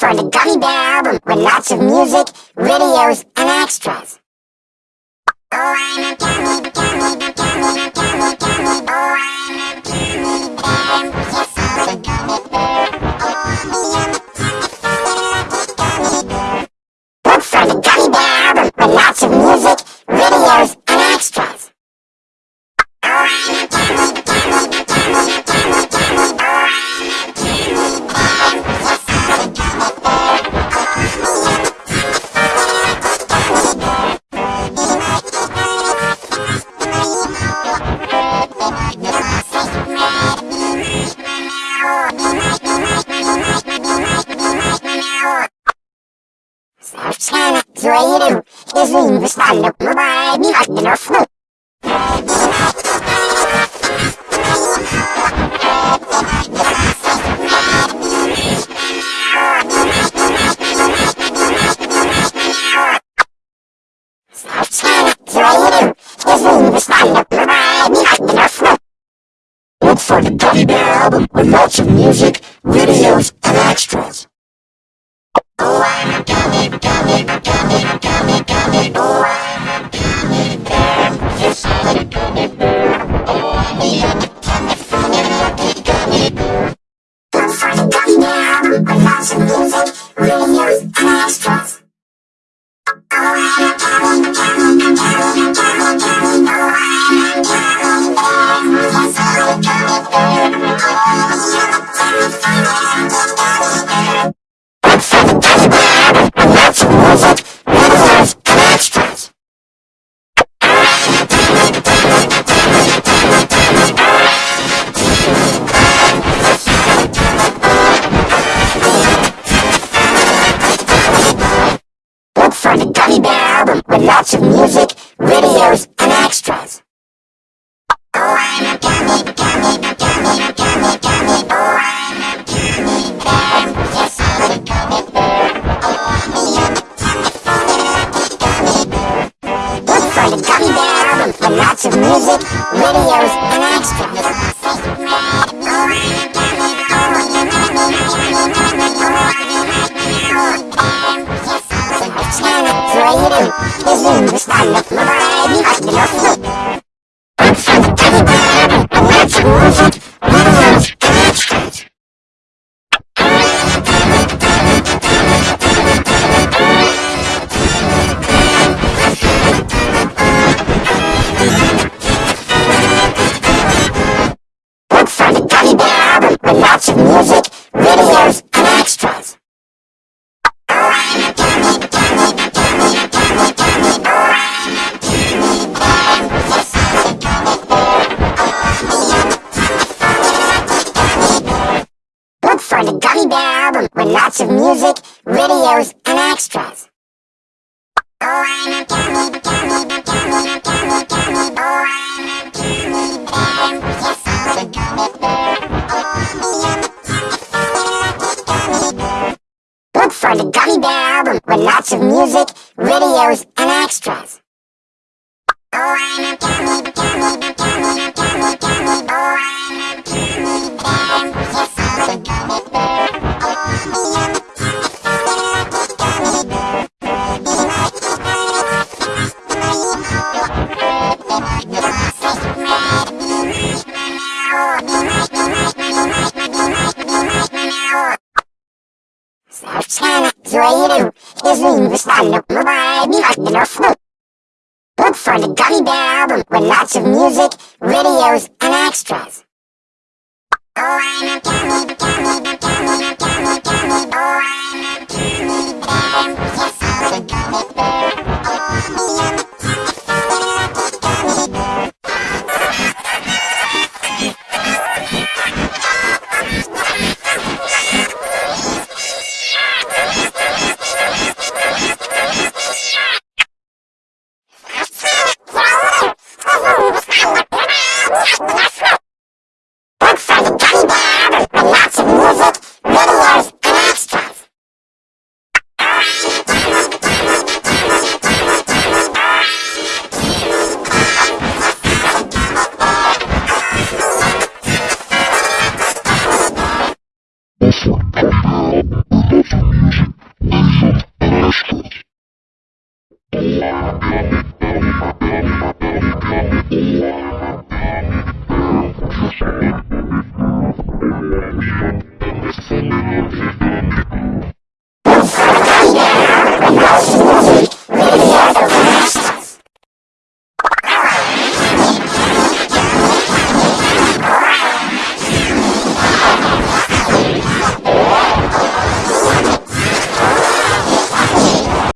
for the Gummy Bear album with lots of music, videos, and extras. Oh, I'm a gummy, gummy, gummy, gummy, gummy, oh, creative is universal by the order of no. Creative is the. Look for the Gummy Bear album with lots of music, videos, videos and extras. lots of music. with lots of music, videos, and extras. Oh, I'm a I'm a creative is responsible by the Entrepreneur Flute. Look for the Gummy Bear album with lots of music, videos, and extras.